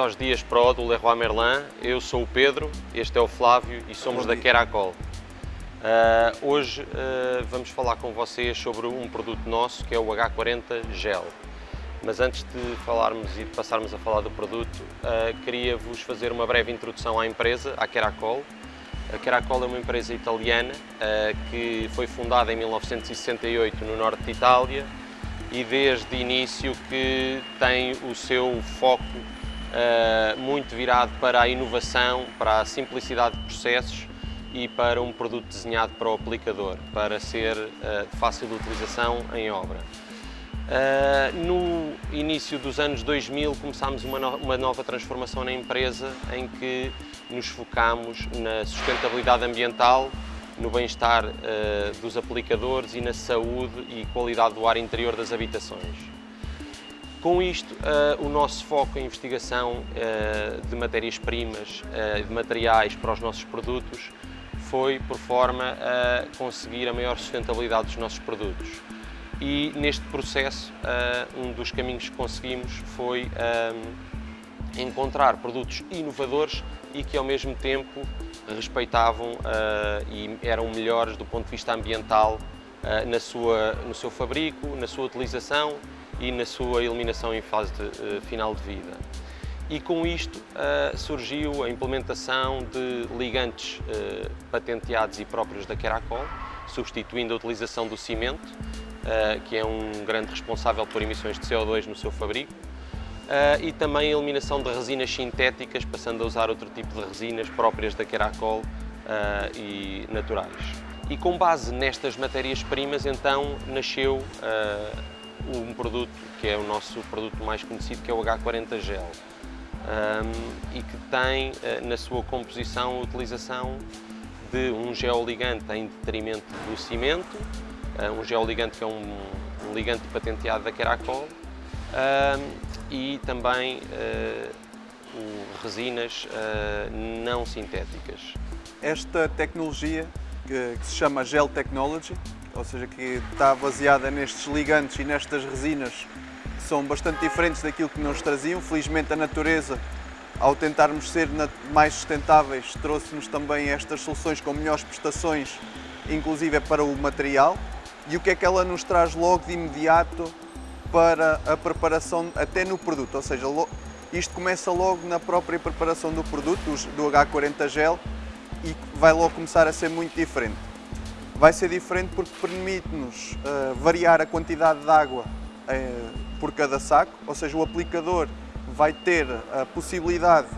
aos Dias Pro do Leroy Merlin. Eu sou o Pedro, este é o Flávio e somos da Keracol. Uh, hoje uh, vamos falar com vocês sobre um produto nosso que é o H40 Gel. Mas antes de falarmos e de passarmos a falar do produto, uh, queria-vos fazer uma breve introdução à empresa, à Keracol. A Keracol é uma empresa italiana que foi fundada em 1968 no norte de Itália e desde início que tem o seu foco muito virado para a inovação, para a simplicidade de processos e para um produto desenhado para o aplicador, para ser de fácil utilização em obra. Uh, no início dos anos 2000 começámos uma, no uma nova transformação na empresa em que nos focámos na sustentabilidade ambiental no bem-estar dos aplicadores e na saúde e qualidade do ar interior das habitações. Com isto, uh, o nosso foco em investigação uh, de matérias-primas, de materiais para os nossos produtos, foi por forma a conseguir a maior sustentabilidade dos nossos produtos. E neste processo, um dos caminhos que conseguimos foi encontrar produtos inovadores e que ao mesmo tempo respeitavam uh, e eram melhores do ponto de vista ambiental uh, na sua, no seu fabrico, na sua utilização e na sua eliminação em fase de, uh, final de vida. E com isto surgiu a implementação de ligantes patenteados e próprios da Keracol, substituindo a utilização do cimento, que é um grande responsável por emissões de CO2 no seu fabrico, uh, e também a eliminação de resinas sintéticas, passando a usar outro tipo de resinas próprias da Keracol uh, e naturais. E com base nestas matérias-primas, então, nasceu um produto que é o nosso produto mais conhecido, que é o H40 Gel. Um, e que tem na sua composição a utilização de um geoligante em detrimento do cimento, um geoligante que é um, um ligante patenteado da Keracol, e também uh, resinas não sintéticas. Esta tecnologia, que, que, se chama Gel Technology, ou seja, que está baseada nestes ligantes e nestas resinas são bastante diferentes daquilo que nos traziam. Felizmente a natureza, ao tentarmos ser mais sustentáveis, trouxe-nos também estas soluções com melhores prestações, inclusive para o material. E o que é que ela nos traz logo de imediato para a preparação até no produto, ou seja, isto começa logo na própria preparação do produto, do H40 Gel, e vai logo começar a ser muito diferente. Vai ser diferente porque permite-nos uh, variar a quantidade de água uh, por cada saco, ou seja, o aplicador vai ter a possibilidade,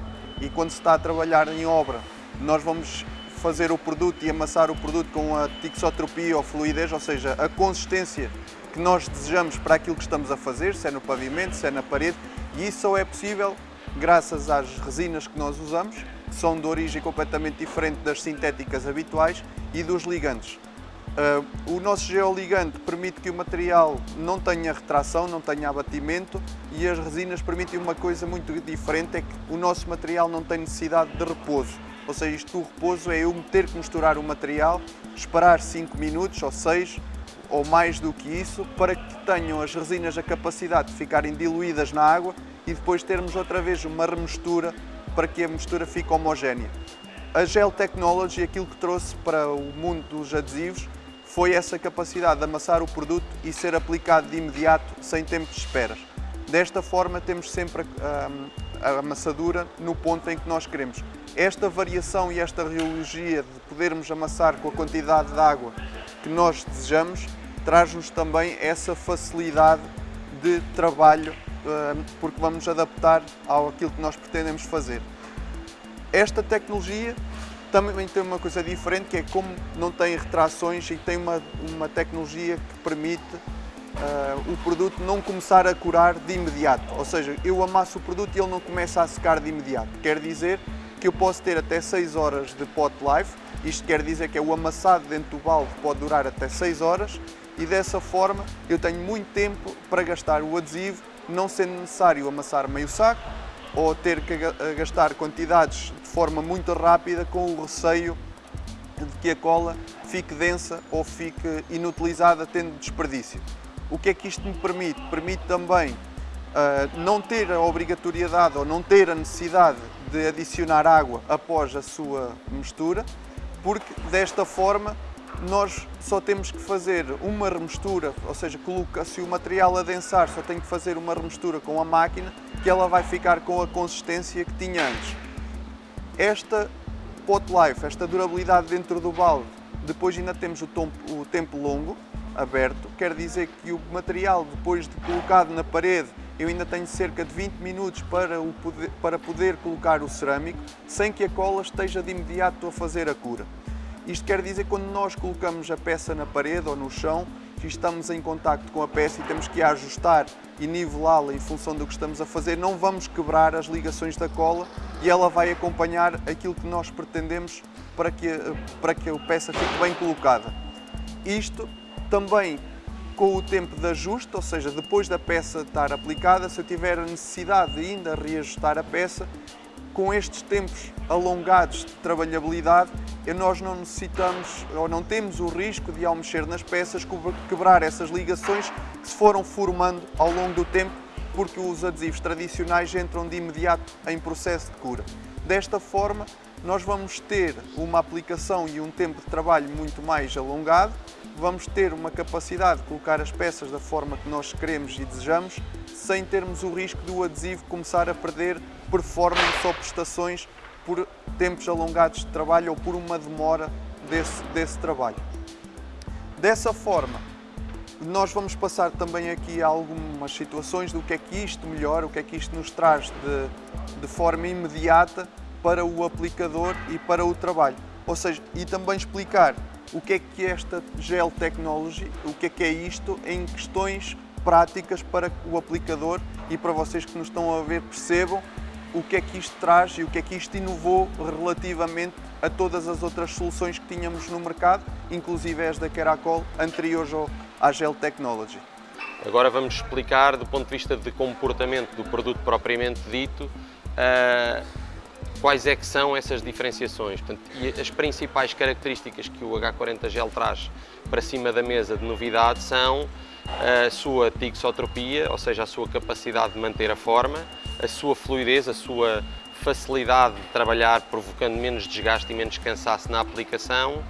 e quando se está a trabalhar em obra, nós vamos fazer o produto e amassar o produto com a tixotropia ou fluidez, ou seja, a consistência que nós desejamos para aquilo que estamos a fazer, se é no pavimento, se é na parede, e isso só é possível graças às resinas que nós usamos, que são de origem completamente diferente das sintéticas habituais e dos ligantes. Uh, o nosso geoligante permite que o material não tenha retração, não tenha abatimento e as resinas permitem uma coisa muito diferente, é que o nosso material não tem necessidade de repouso. Ou seja, isto do repouso é eu ter que misturar o material, esperar 5 minutos ou 6 ou mais do que isso, para que tenham as resinas a capacidade de ficarem diluídas na água e depois termos outra vez uma remistura para que a mistura fique homogénea. A Gel Technology, aquilo que trouxe para o mundo dos adesivos, foi essa capacidade de amassar o produto e ser aplicado de imediato, sem tempo de esperas. Desta forma, temos sempre a, a amassadura no ponto em que nós queremos. Esta variação e esta reologia de podermos amassar com a quantidade de água que nós desejamos traz-nos também essa facilidade de trabalho, eh, porque vamos adaptar ao aquilo que nós pretendemos fazer. Esta tecnologia também tem uma coisa diferente, que é como não tem retrações e tem uma, uma tecnologia que permite uh, o produto não começar a curar de imediato. Ou seja, eu amasso o produto e ele não começa a secar de imediato. Quer dizer que eu posso ter até 6 horas de pot life, isto quer dizer que é o amassado dentro do balde pode durar até 6 horas e dessa forma eu tenho muito tempo para gastar o adesivo, não sendo necessário amassar meio saco ou ter que gastar quantidades de forma muito rápida com o receio de que a cola fique densa ou fique inutilizada tendo desperdício. O que é que isto me permite? Permite também uh, não ter a obrigatoriedade ou não ter a necessidade de adicionar água após a sua mistura, porque desta forma nós só temos que fazer uma remistura, ou seja, coloca, se o material adensar, só tem que fazer uma remistura com a máquina, que ela vai ficar com a consistência que tinha antes. Esta pot life, esta durabilidade dentro do balde, depois ainda temos o, tom, o tempo longo, aberto, quer dizer que o material depois de colocado na parede eu ainda tenho cerca de 20 minutos para, o poder, para poder colocar o cerâmico sem que a cola esteja de imediato a fazer a cura. Isto quer dizer que quando nós colocamos a peça na parede ou no chão, estamos em contacto com a peça e temos que ajustar e nivelá-la em função do que estamos a fazer, não vamos quebrar as ligações da cola e ela vai acompanhar aquilo que nós pretendemos para que, para que a peça fique bem colocada. Isto também com o tempo de ajuste, ou seja, depois da peça estar aplicada, se eu tiver a necessidade de ainda reajustar a peça, com estes tempos alongados de trabalhabilidade, nós não necessitamos ou não temos o risco de, ao mexer nas peças, quebrar essas ligações que se foram formando ao longo do tempo, porque os adesivos tradicionais entram de imediato em processo de cura. Desta forma, nós vamos ter uma aplicação e um tempo de trabalho muito mais alongado, vamos ter uma capacidade de colocar as peças da forma que nós queremos e desejamos, sem termos o risco do adesivo começar a perder performance ou prestações por tempos alongados de trabalho ou por uma demora desse, desse trabalho. Dessa forma, nós vamos passar também aqui algumas situações do que é que isto melhora, o que é que isto nos traz de, de forma imediata para o aplicador e para o trabalho. Ou seja, e também explicar o que é que é esta Gel Technology, o que é que é isto em questões práticas para o aplicador e para vocês que nos estão a ver percebam o que é que isto traz e o que é que isto inovou relativamente a todas as outras soluções que tínhamos no mercado, inclusive as da Keracol, anteriores à Gel Technology. Agora vamos explicar do ponto de vista de comportamento do produto propriamente dito, uh, quais é que são essas diferenciações Portanto, e as principais características que o H40 Gel traz para cima da mesa de novidade são a sua tixotropia, ou seja, a sua capacidade de manter a forma, a sua fluidez, a sua facilidade de trabalhar provocando menos desgaste e menos cansaço na aplicação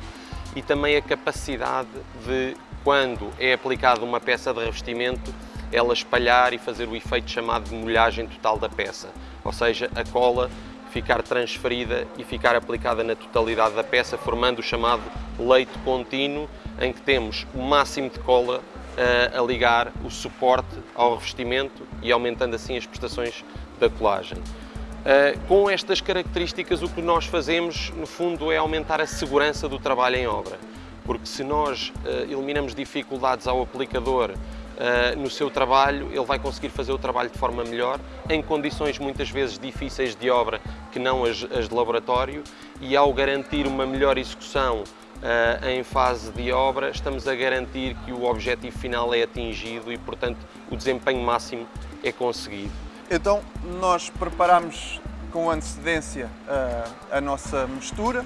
e também a capacidade de, quando é aplicada uma peça de revestimento, ela espalhar e fazer o efeito chamado de molhagem total da peça, ou seja, a cola ficar transferida e ficar aplicada na totalidade da peça, formando o chamado leito contínuo, em que temos o máximo de cola uh, a ligar o suporte ao revestimento e aumentando assim as prestações da colagem. Uh, com estas características, o que nós fazemos, no fundo, é aumentar a segurança do trabalho em obra. Porque se nós uh, eliminamos dificuldades ao aplicador uh, no seu trabalho, ele vai conseguir fazer o trabalho de forma melhor, em condições muitas vezes difíceis de obra que não as, as de laboratório, e ao garantir uma melhor execução uh, em fase de obra, estamos a garantir que o objetivo final é atingido e, portanto, o desempenho máximo é conseguido. Então, nós preparamos com antecedência uh, a nossa mistura,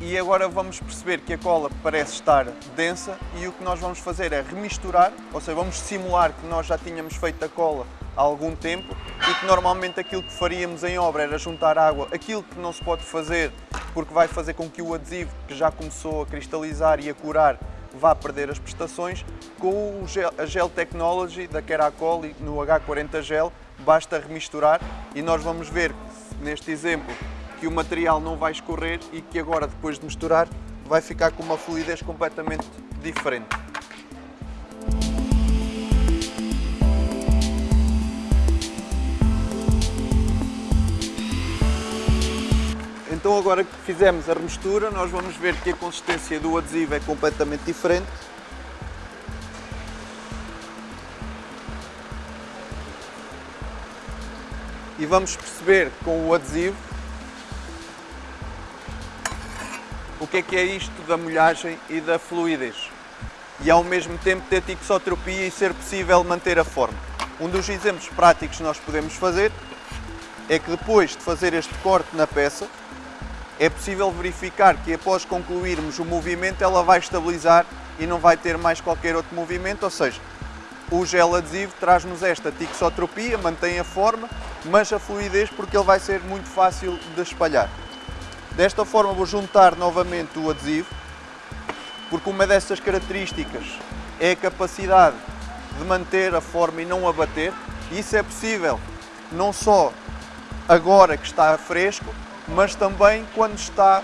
e agora vamos perceber que a cola parece estar densa e o que nós vamos fazer é remisturar, ou seja, vamos simular que nós já tínhamos feito a cola há algum tempo e que normalmente aquilo que faríamos em obra era juntar água, aquilo que não se pode fazer porque vai fazer com que o adesivo que já começou a cristalizar e a curar vá perder as prestações, com a Gel Technology da Keracol no H40 Gel basta remisturar e nós vamos ver neste exemplo que o material não vai escorrer e que agora, depois de misturar, vai ficar com uma fluidez completamente diferente. Então agora que fizemos a remistura, nós vamos ver que a consistência do adesivo é completamente diferente. E vamos perceber com o adesivo o que é que é isto da molhagem e da fluidez. E ao mesmo tempo ter tixotropia e ser possível manter a forma. Um dos exemplos práticos que nós podemos fazer é que depois de fazer este corte na peça, é possível verificar que após concluirmos o movimento ela vai estabilizar e não vai ter mais qualquer outro movimento, ou seja, o gel adesivo traz-nos esta tixotropia, mantém a forma, mas a fluidez porque ele vai ser muito fácil de espalhar. Desta forma vou juntar novamente o adesivo, porque uma dessas características é a capacidade de manter a forma e não abater. Isso é possível não só agora que está fresco, mas também quando está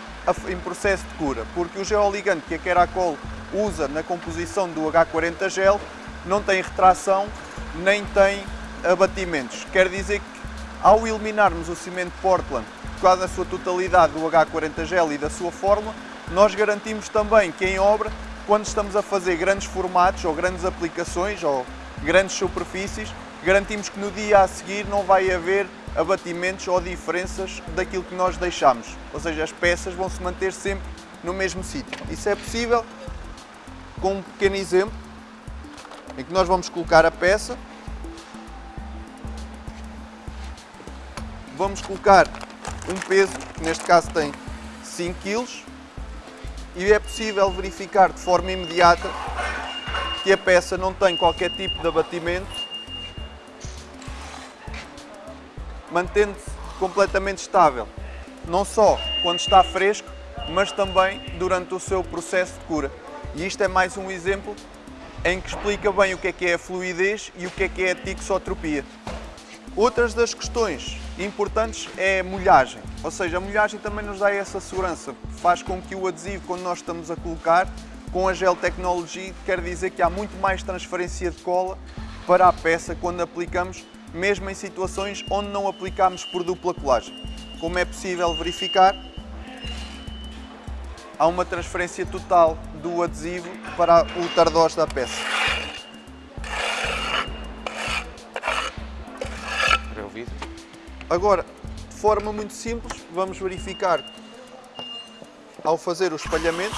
em processo de cura, porque o geoligante que a Keracol usa na composição do H40 gel não tem retração nem tem abatimentos. Quer dizer que ao eliminarmos o cimento Portland, quase na sua totalidade do H40 gel e da sua fórmula, nós garantimos também que em obra, quando estamos a fazer grandes formatos ou grandes aplicações ou grandes superfícies, garantimos que no dia a seguir não vai haver abatimentos ou diferenças daquilo que nós deixamos. Ou seja, as peças vão se manter sempre no mesmo sítio. Isso é possível com um pequeno exemplo em que nós vamos colocar a peça, vamos colocar um peso, que neste caso tem 5 kg, e é possível verificar de forma imediata que a peça não tem qualquer tipo de abatimento, mantendo-se completamente estável, não só quando está fresco, mas também durante o seu processo de cura. E isto é mais um exemplo em que explica bem o que é que é a fluidez e o que é que é a tixotropia. Outras das questões importantes é a molhagem, ou seja, a molhagem também nos dá essa segurança, faz com que o adesivo, quando nós estamos a colocar, com a Gel Technology, quer dizer que há muito mais transferência de cola para a peça quando aplicamos, mesmo em situações onde não aplicamos por dupla colagem. Como é possível verificar, há uma transferência total do adesivo para o tardós da peça. Agora, de forma muito simples, vamos verificar ao fazer o espalhamento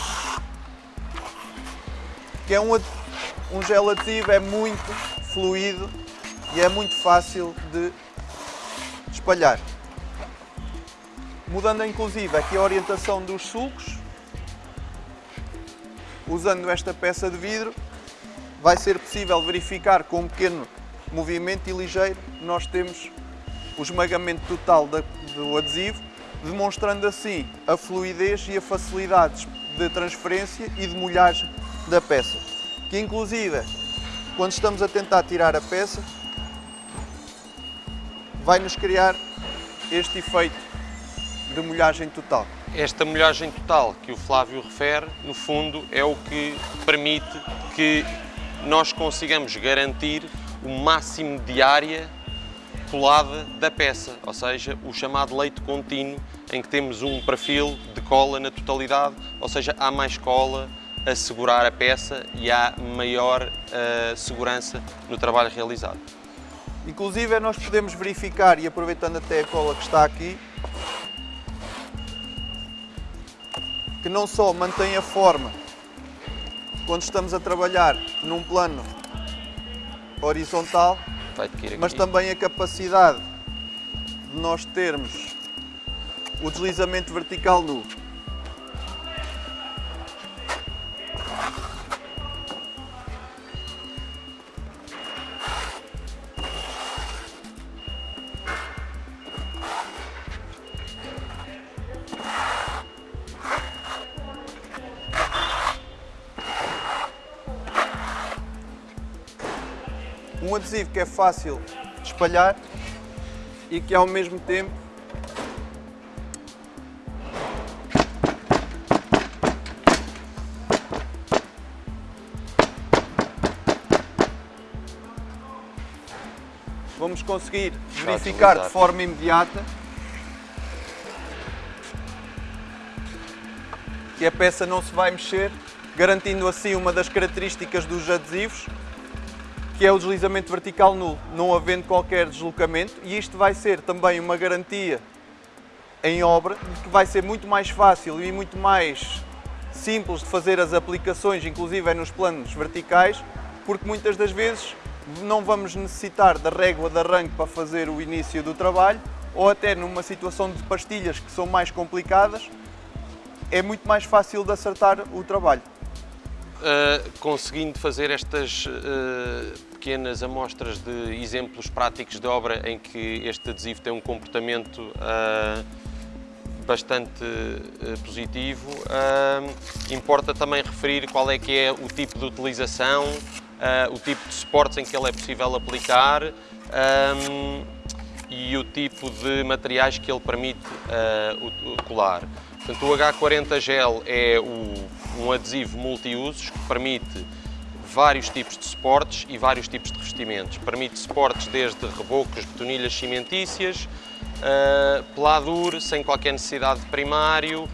que é um, um gel é muito fluido e é muito fácil de espalhar. Mudando inclusive aqui a orientação dos sulcos, usando esta peça de vidro, vai ser possível verificar com um pequeno movimento e ligeiro, nós temos o esmagamento total do adesivo, demonstrando assim a fluidez e a facilidade de transferência e de molhagem da peça. Que inclusive, quando estamos a tentar tirar a peça, vai nos criar este efeito de molhagem total. Esta molhagem total que o Flávio refere, no fundo, é o que permite que nós consigamos garantir o máximo de área colada da peça, ou seja, o chamado leito contínuo, em que temos um perfil de cola na totalidade, ou seja, há mais cola a segurar a peça e há maior uh, segurança no trabalho realizado. Inclusive nós podemos verificar, e aproveitando até a cola que está aqui, que não só mantém a forma quando estamos a trabalhar num plano horizontal, mas também a capacidade de nós termos o deslizamento vertical nu. Um adesivo que é fácil de espalhar e que ao mesmo tempo vamos conseguir verificar de forma imediata que a peça não se vai mexer, garantindo assim uma das características dos adesivos, que é o deslizamento vertical nulo, não havendo qualquer deslocamento, e isto vai ser também uma garantia em obra de que vai ser muito mais fácil e muito mais simples de fazer as aplicações, inclusive é nos planos verticais, porque muitas das vezes não vamos necessitar da régua de arranque para fazer o início do trabalho, ou até numa situação de pastilhas que são mais complicadas, é muito mais fácil de acertar o trabalho. Uh, conseguindo fazer estas uh, pequenas amostras de exemplos práticos de obra em que este adesivo tem um comportamento uh, bastante uh, positivo. Uh, importa também referir qual é que é o tipo de utilização, o tipo de suportes em que ele é possível aplicar e o tipo de materiais que ele permite colar. Portanto, o H40 Gel é o, um adesivo multiusos que permite vários tipos de suportes e vários tipos de revestimentos. Permite suportes desde rebocos, betonilhas cimentícias, uh, sem qualquer necessidade de primário,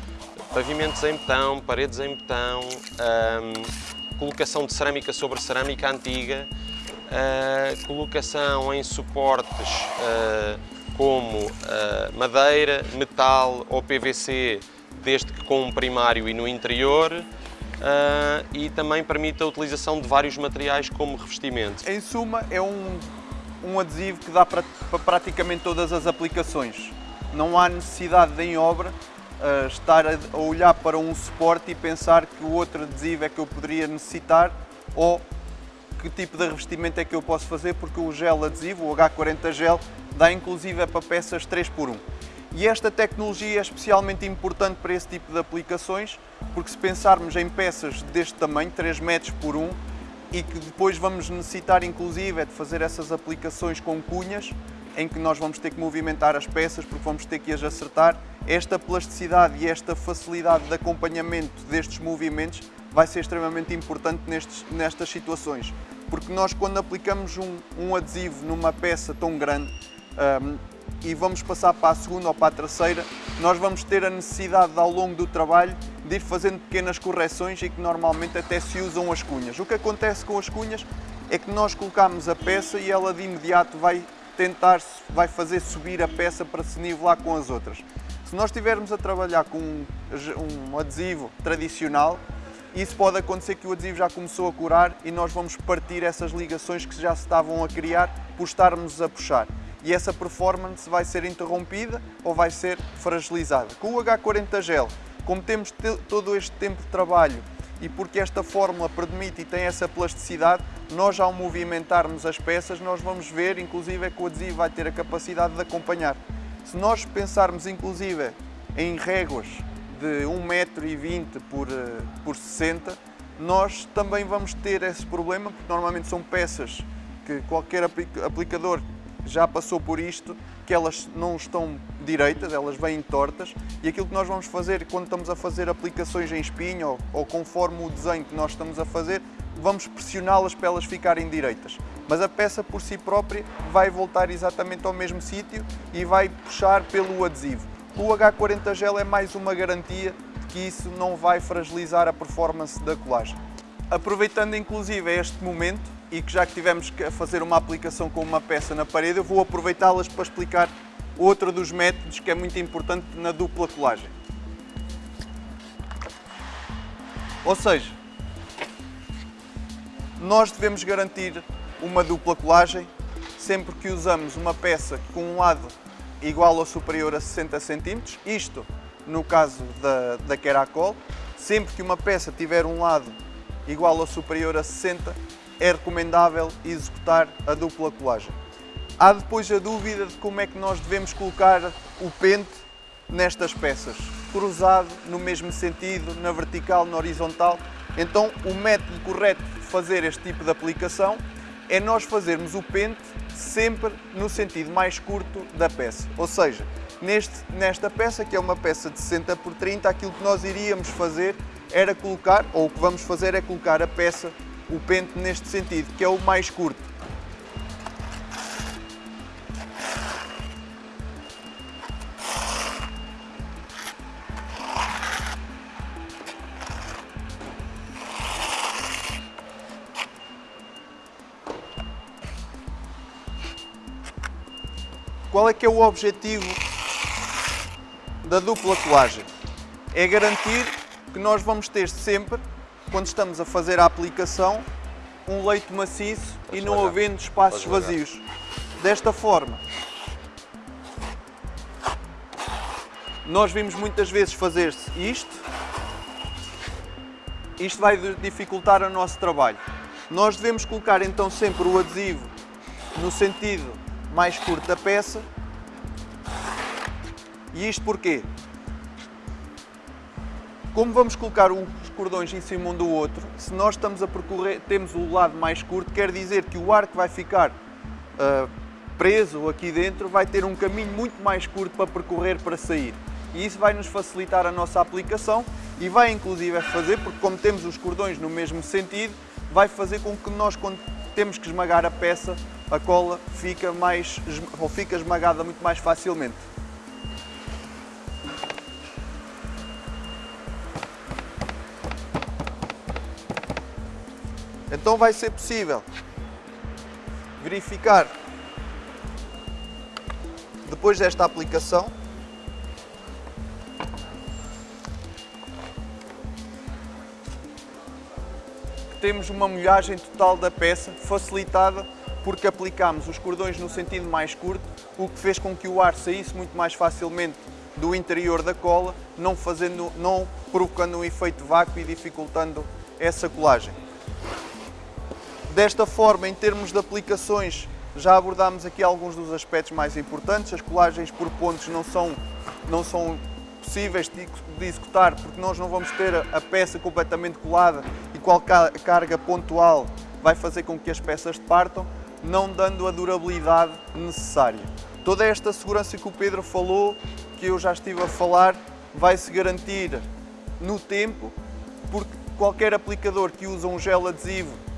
pavimentos em betão, paredes em betão, um, colocação de cerâmica sobre cerâmica antiga, uh, colocação em suportes uh, como madeira, metal ou PVC, desde que com um primário e no interior, uh, e também permite a utilização de vários materiais como revestimento. Em suma, é um, um adesivo que dá para, para praticamente todas as aplicações. Não há necessidade de, em obra uh, estar a, a olhar para um suporte e pensar que o outro adesivo é que eu poderia necessitar ou que tipo de revestimento é que eu posso fazer, porque o gel adesivo, o H40 gel, dá inclusive para peças 3 por 1 e esta tecnologia é especialmente importante para esse tipo de aplicações, porque se pensarmos em peças deste tamanho, 3 metros por 1, e que depois vamos necessitar inclusive é de fazer essas aplicações com cunhas, em que nós vamos ter que movimentar as peças porque vamos ter que as acertar, esta plasticidade e esta facilidade de acompanhamento destes movimentos vai ser extremamente importante nestes, nestas situações. Porque nós quando aplicamos um, um adesivo numa peça tão grande, um, e vamos passar para a segunda ou para a terceira, nós vamos ter a necessidade ao longo do trabalho de ir fazendo pequenas correções e que normalmente até se usam as cunhas. O que acontece com as cunhas é que nós colocamos a peça e ela de imediato vai tentar, vai fazer subir a peça para se nivelar com as outras. Se nós estivermos a trabalhar com um, um adesivo tradicional, isso pode acontecer que o adesivo já começou a curar e nós vamos partir essas ligações que já se estavam a criar por estarmos a puxar e essa performance vai ser interrompida ou vai ser fragilizada. Com o H40 Gel, como temos todo este tempo de trabalho e porque esta fórmula permite e tem essa plasticidade, nós ao movimentarmos as peças, nós vamos ver, inclusive, é que o adesivo vai ter a capacidade de acompanhar. Se nós pensarmos, inclusive, em réguas de 1,20m por, eh, por 60 nós também vamos ter esse problema, porque normalmente são peças que qualquer aplicador já passou por isto, que elas não estão direitas, elas vêm tortas e aquilo que nós vamos fazer quando estamos a fazer aplicações em espinho ou, ou conforme o desenho que nós estamos a fazer, vamos pressioná-las para elas ficarem direitas. Mas a peça por si própria vai voltar exatamente ao mesmo sítio e vai puxar pelo adesivo. O H40 Gel é mais uma garantia de que isso não vai fragilizar a performance da colagem. Aproveitando inclusive este momento, e que já que tivemos que fazer uma aplicação com uma peça na parede, eu vou aproveitá-las para explicar outro dos métodos que é muito importante na dupla colagem. Ou seja, nós devemos garantir uma dupla colagem sempre que usamos uma peça com um lado igual ou superior a 60 cm, isto no caso da, da Keracol, sempre que uma peça tiver um lado igual ou superior a 60 é recomendável executar a dupla colagem. Há depois a dúvida de como é que nós devemos colocar o pente nestas peças, cruzado no mesmo sentido, na vertical, na horizontal. Então o método correto de fazer este tipo de aplicação é nós fazermos o pente sempre no sentido mais curto da peça. Ou seja, neste, nesta peça, que é uma peça de 60 por 30, aquilo que nós iríamos fazer era colocar, ou o que vamos fazer é colocar a peça o pente neste sentido, que é o mais curto. Qual é que é o objetivo da dupla colagem? É garantir que nós vamos ter sempre quando estamos a fazer a aplicação, um leito maciço e não havendo espaços vazios. Desta forma, nós vimos muitas vezes fazer-se isto, isto vai dificultar o nosso trabalho. Nós devemos colocar então sempre o adesivo no sentido mais curto da peça. E isto porquê? Como vamos colocar os cordões em cima um do outro, se nós estamos a percorrer, temos o lado mais curto, quer dizer que o ar que vai ficar uh, preso aqui dentro vai ter um caminho muito mais curto para percorrer para sair. E isso vai nos facilitar a nossa aplicação e vai inclusive fazer, porque como temos os cordões no mesmo sentido, vai fazer com que nós, quando temos que esmagar a peça, a cola fica, mais, ou fica esmagada muito mais facilmente. Então vai ser possível verificar depois desta aplicação temos uma molhagem total da peça, facilitada porque aplicámos os cordões no sentido mais curto, o que fez com que o ar saísse muito mais facilmente do interior da cola, não, fazendo, não provocando um efeito vácuo e dificultando essa colagem. Desta forma, em termos de aplicações, já abordámos aqui alguns dos aspectos mais importantes. As colagens por pontos não são, não são possíveis de executar porque nós não vamos ter a peça completamente colada e qualquer carga pontual vai fazer com que as peças partam, não dando a durabilidade necessária. Toda esta segurança que o Pedro falou, que eu já estive a falar, vai-se garantir no tempo, porque qualquer aplicador que usa um gel adesivo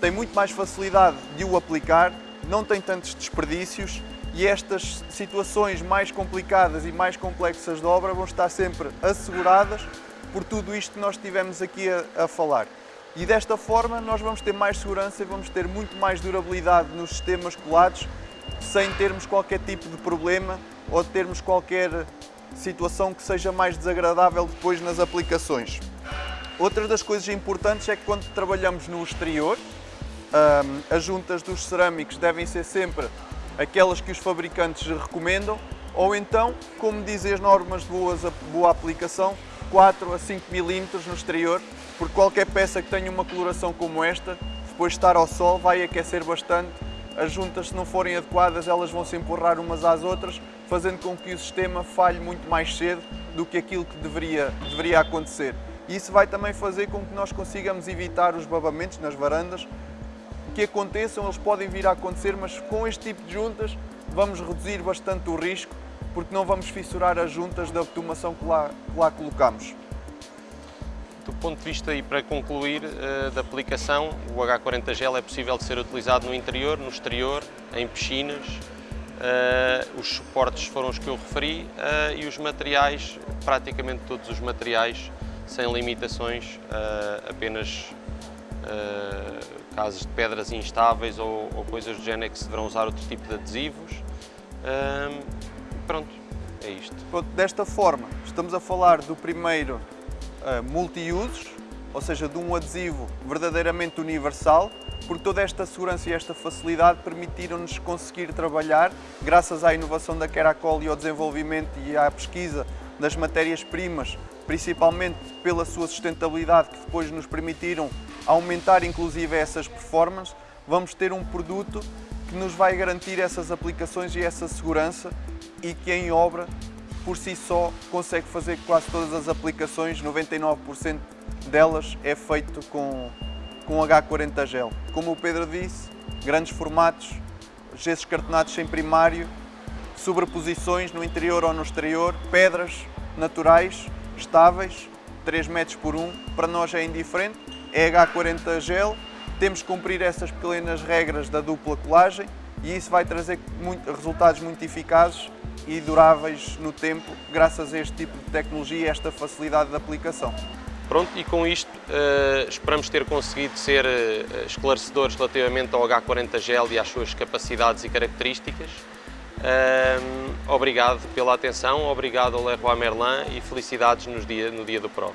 tem muito mais facilidade de o aplicar, não tem tantos desperdícios e estas situações mais complicadas e mais complexas de obra vão estar sempre asseguradas por tudo isto que nós estivemos aqui a, a falar. E desta forma nós vamos ter mais segurança e vamos ter muito mais durabilidade nos sistemas colados sem termos qualquer tipo de problema ou termos qualquer situação que seja mais desagradável depois nas aplicações. Outra das coisas importantes é que quando trabalhamos no exterior, as juntas dos cerâmicos devem ser sempre aquelas que os fabricantes recomendam, ou então, como dizem as normas de boas, boa aplicação, 4 a 5 milímetros no exterior, porque qualquer peça que tenha uma coloração como esta, depois de estar ao sol, vai aquecer bastante. As juntas, se não forem adequadas, elas vão se empurrar umas às outras, fazendo com que o sistema falhe muito mais cedo do que aquilo que deveria, deveria acontecer. E isso vai também fazer com que nós consigamos evitar os babamentos nas varandas, que aconteçam, eles podem vir a acontecer, mas com este tipo de juntas vamos reduzir bastante o risco, porque não vamos fissurar as juntas da automação que lá, que lá colocamos. Do ponto de vista, e para concluir, uh, da aplicação, o H40 Gel é possível de ser utilizado no interior, no exterior, em piscinas, uh, os suportes foram os que eu referi uh, e os materiais, praticamente todos os materiais, sem limitações, apenas casos de pedras instáveis ou, ou, coisas do género que se deverão usar outro tipo de adesivos. pronto, é isto. Pronto, desta forma, estamos a falar do primeiro uh, multi-usos, ou seja, de um adesivo verdadeiramente universal, porque toda esta segurança e esta facilidade permitiram-nos conseguir trabalhar, graças à inovação da Keracol e ao desenvolvimento e à pesquisa das matérias-primas, principalmente pela sua sustentabilidade, que depois nos permitiram aumentar inclusive essas performances, vamos ter um produto que nos vai garantir essas aplicações e essa segurança e que em obra, por si só, consegue fazer quase todas as aplicações, 99% delas é feito com, com H40 gel. Como o Pedro disse, grandes formatos, gessos cartonados sem primário, sobreposições no interior ou no exterior, pedras naturais, estáveis, 3 metros por 1, para nós é indiferente, é H40 gel, temos que cumprir essas pequenas regras da dupla colagem e isso vai trazer muito, resultados muito eficazes e duráveis no tempo, graças a este tipo de tecnologia e esta facilidade de aplicação. Pronto, e com isto uh, esperamos ter conseguido ser uh, esclarecedores relativamente ao H40 Gel e às suas capacidades e características. Uh, obrigado pela atenção, obrigado ao Leroy Merlin e felicidades dia, no dia do Pro.